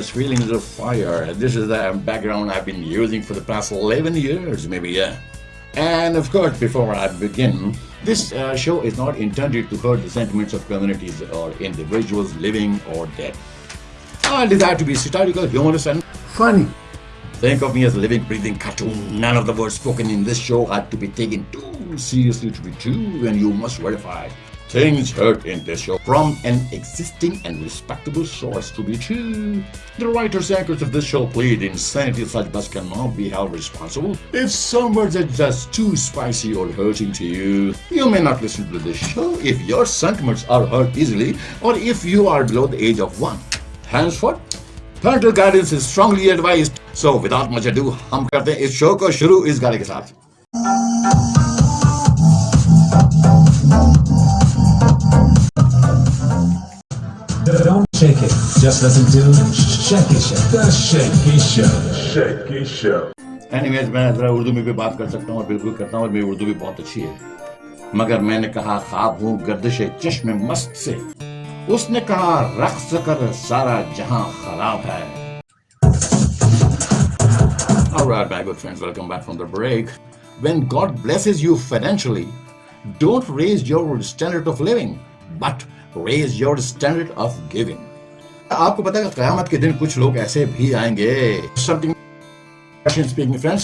This feeling is of fire. This is the background I've been using for the past 11 years, maybe, yeah. And of course, before I begin, this uh, show is not intended to hurt the sentiments of communities or individuals living or dead. I desire to be satirical, humorous, and funny. Think of me as a living, breathing cartoon. None of the words spoken in this show had to be taken too seriously to be true, and you must verify. Things heard in this show from an existing and respectable source to be true. The writers and anchors of this show plead insanity such thus cannot be held responsible. If some words are just too spicy or hurting to you, you may not listen to this show if your sentiments are hurt easily or if you are below the age of one. Henceforth, parental guidance is strongly advised. So without much ado, हम करते हैं इस show को शुरू इस गाने के साथ Shake it. Just listen to Shake It Show. The Shake It Show. Shake It Show. Anyways मैं जरा उर्दू में भी बात कर सकता हूँ और बिल्कुल करता हूँ और मेरी उर्दू भी बहुत अच्छी है मगर मैंने कहा ख्वाब हूँ गर्दिश चश्म मस्त से उसने कहा रक्स कर सारा जहाँ खराब है Alright, my good friends, welcome back from the break. When God blesses you financially, don't raise your standard of living, but raise your standard of giving. आपको पता है कयामत के दिन कुछ लोग ऐसे भी आएंगे something speaking friends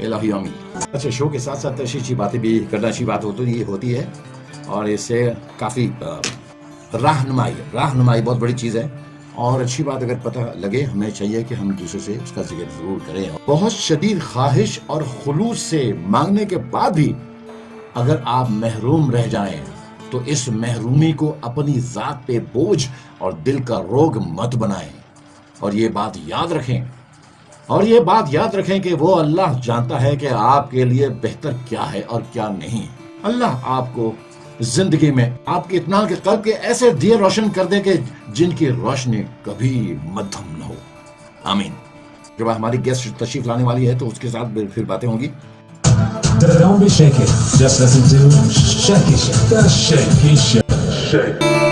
एलाहियामी अच्छा शो के साथ साथ अच्छी अच्छी बातें भी करना अच्छी बात होती होती है। और इससे काफ़ी रहनुमाई रहनुमाई बहुत बड़ी चीज़ है। और अच्छी बात अगर पता लगे, हमें चाहिए कि हम दूसरे से उसका ज़िक्र ज़रूर करें। बहुत शदीद ख्वाहिश और खलूस से मांगने के बाद भी अगर आप महरूम रह जाएँ तो इस महरूमी को अपनी ज़ात पे बोझ और दिल का रोग मत बनाएँ। और ये बात याद रखें। और ये बात याद रखें कि वो अल्लाह जानता है कि आपके लिए बेहतर क्या है और क्या नहीं अल्लाह आपको ज़िंदगी में, आपके इतना के कल्ब के ऐसे दिए रोशन कर दे कि जिनकी रोशनी कभी मध्यम न हो आमीन जब हमारी गेस्ट तशरीफ़ लाने वाली है तो उसके साथ फिर बातें होंगी Don't be shaking. Just listen to. The Shake It Show. Shake.